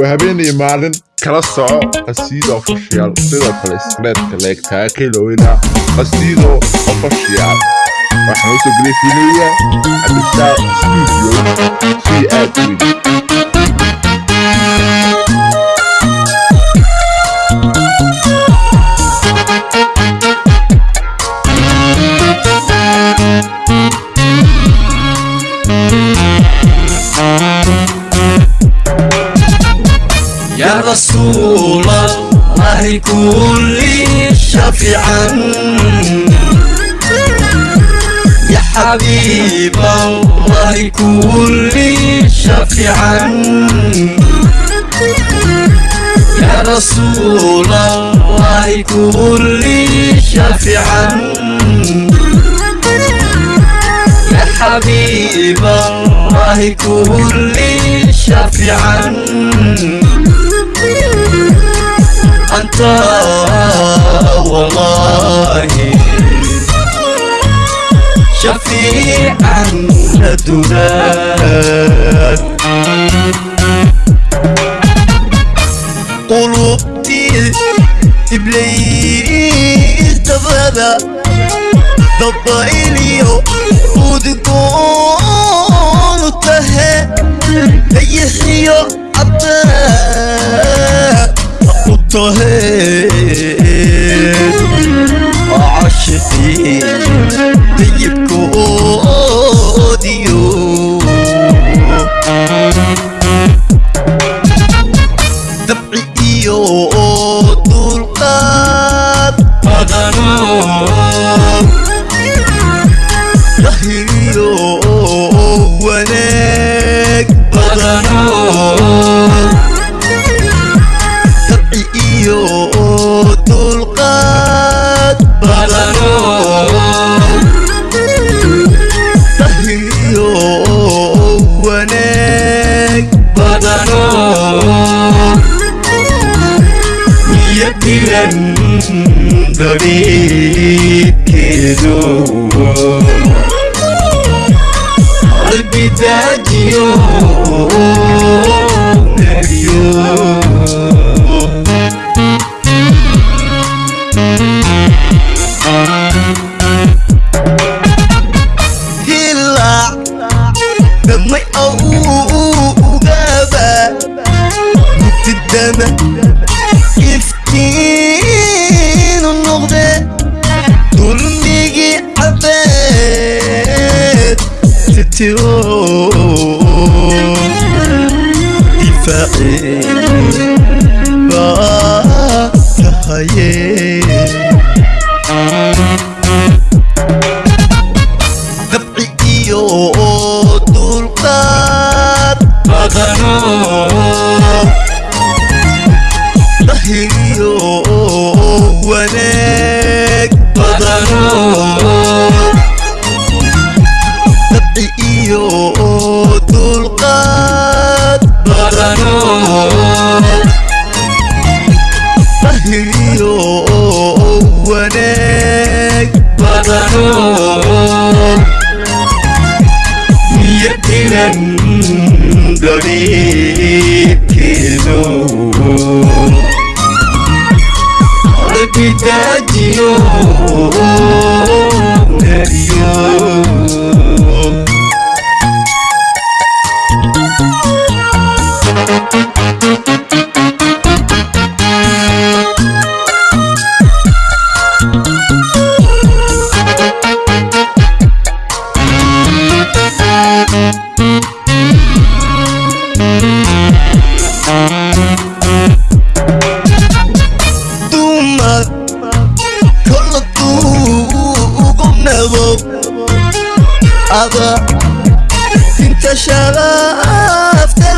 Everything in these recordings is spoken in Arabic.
waa habeenii maalin kala soco qasiido official sidoo kale isreedka leegtaa kelowina qasiido official waxaan u soo gelay fiiliya cabdisaaq studio? Si aad weyn رسول الله كل شفيعا يا حبيب الله كل شفيعا يا رسول الله كل شفيعا يا حبيب الله كل شفيعا أنت. والله. شفيعا لدناك قلوبتي إبليس تفادى ضد إليو. ودكون तो है। deg badano niyadiran dariibkeedo qalbi daajiyo nabiyo titiro difaaci nên được đi kỳ dù. Để kỳ đã chiều Để yêu.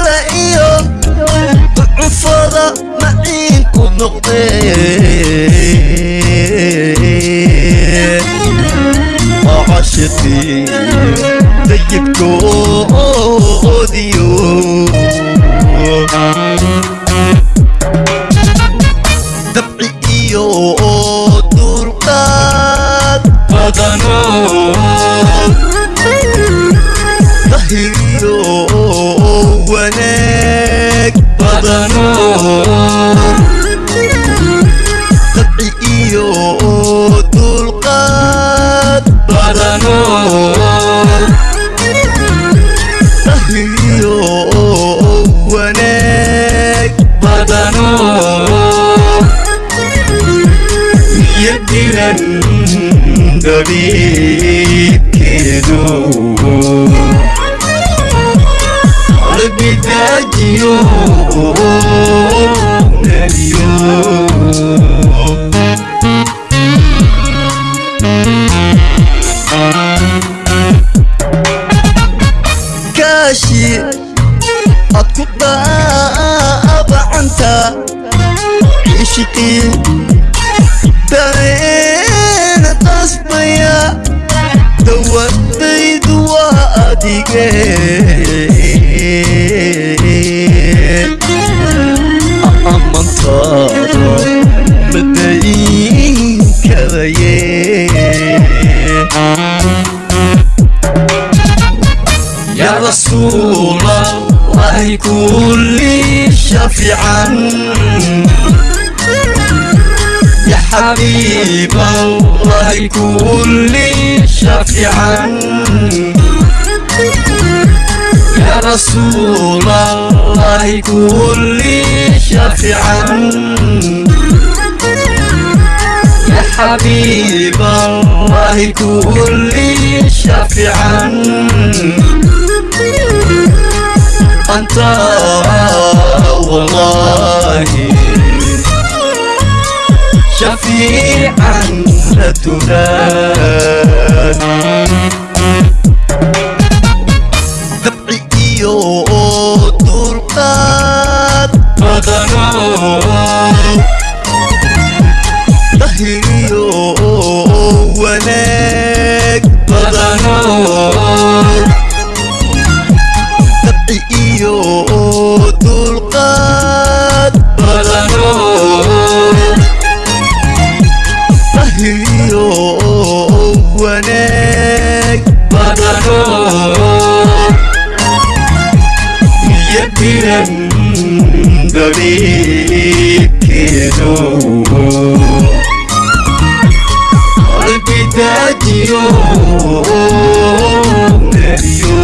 La iyo ducufada maciinku noqdee عاشقي طيب كوديو dabiibkeedu qalbidaajiyo nadiyo kaashi ad ku daabacanta ishqii dareena madayin karaye يا رسول الله كل شفيعا حبيب الله كل شفيعا يا رسول الله كل شفيعا يا حبيب الله كل شفيعا أنت والله شفيعا لا Guanek Batako Yetiren Dodi Kizo Olpita Gio. Nebio